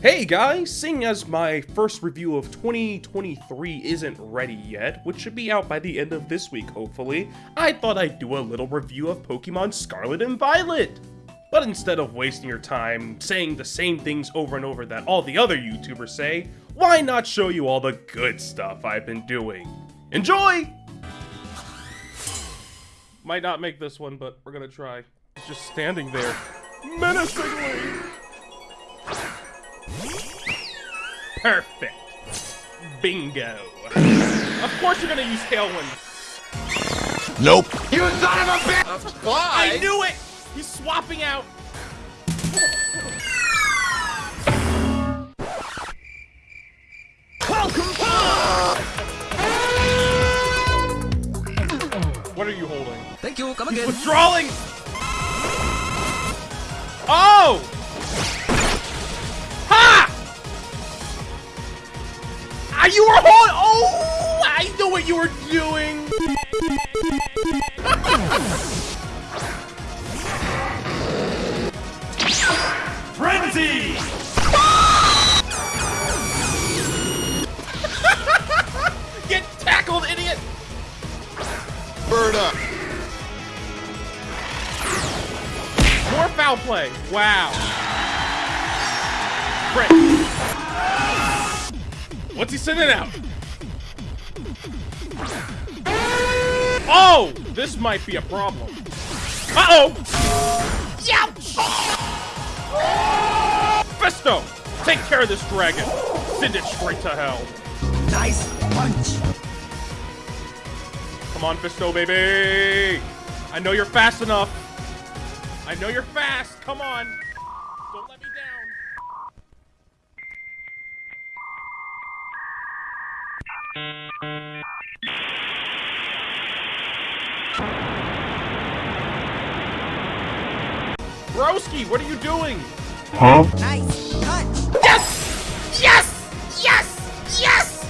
Hey guys, seeing as my first review of 2023 isn't ready yet, which should be out by the end of this week hopefully, I thought I'd do a little review of Pokemon Scarlet and Violet. But instead of wasting your time saying the same things over and over that all the other YouTubers say, why not show you all the good stuff I've been doing? Enjoy! Might not make this one, but we're gonna try. He's just standing there, menacingly! Perfect. Bingo. Of course you're gonna use Tailwind. Nope. You son of a bitch! I knew it! He's swapping out. What are you holding? Thank you, come He's again. withdrawing! Oh! Ha! Ah, you were holding. Oh! I know what you were doing. Frenzy! Bird up. More foul play. Wow. Crit. What's he sending out? Oh! This might be a problem. Uh-oh! Youch! Fisto! Take care of this dragon. Send it straight to hell. Nice punch. Come on, Fisto, baby! I know you're fast enough. I know you're fast. Come on. Don't let me down. Broski, what are you doing? Huh? Nice punch. Yes! Yes! Yes! Yes!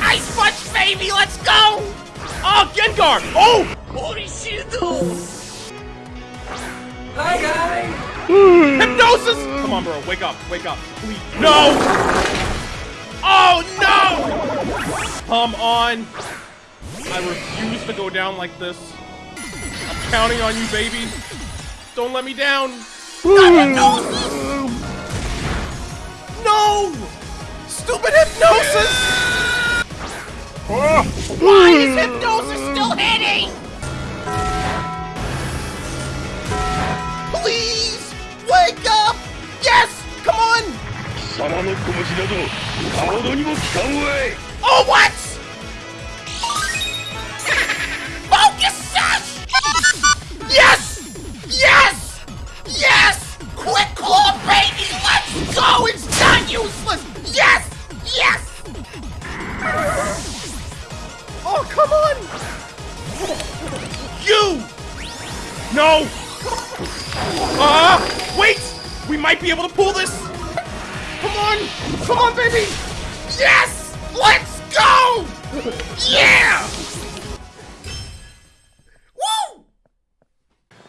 Ice Punch, baby, let's go! Oh, Gengar! Oh! Hi guys. Hypnosis! Come on, bro, wake up, wake up, please. No! Oh, no! Come on. I refuse to go down like this. I'm counting on you, baby. Don't let me down. No! Stupid hypnosis! Ah! Why is hypnosis eating! Please! Wake up! Yes! Come on! Oh, what? No! Ah! wait! We might be able to pull this! Come on! Come on, baby! Yes! Let's go! Yeah! Woo!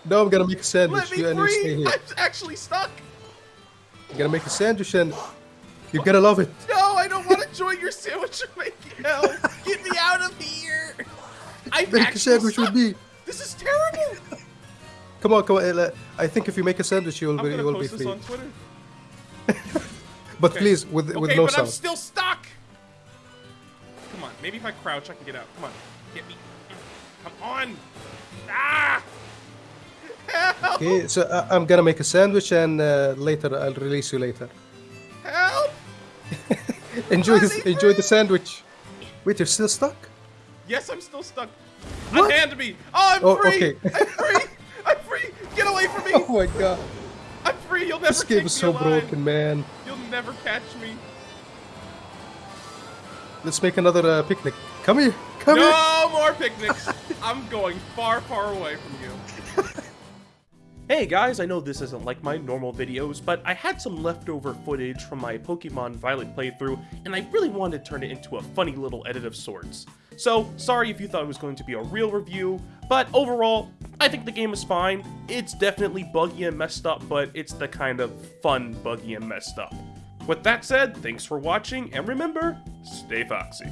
No, I'm gonna make a sandwich. Let me You, and you stay free! here. I'm actually stuck! I'm gonna make a sandwich and you're gonna love it. No, I don't want to join your sandwich making hell! Get me out of here! I'm Make a sandwich with stuck. me. This is terrible! Come on, come on. uh, I think if you make a sandwich, you will I'm be, you be post this free. on Twitter. But Okay. please, with with okay, no but sound. I'm still stuck! Come on, maybe if I crouch I can get out. Come on, get me. Come on! Ah! Help! Okay, so uh, I'm gonna make a sandwich and uh, later I'll release you later. Help! Enjoy this, enjoy the sandwich. Wait, you're still stuck? Yes, I'm still stuck. What? Unhand me! Oh, I'm Oh, free! okay. I'm free! I'm free! Get away from me! Oh my god, I'm free! You'll never this take game is so alive. broken, man. You'll never catch me. Let's make another uh, picnic. Come here, come here. No more picnics! I'm going far, far away from you. Hey guys, I know this isn't like my normal videos, but I had some leftover footage from my Pokemon Violet playthrough, and I really wanted to turn it into a funny little edit of sorts. So, sorry if you thought it was going to be a real review, but overall, I think the game is fine. It's definitely buggy and messed up, but it's the kind of fun buggy and messed up. With that said, thanks for watching, and remember, stay foxy.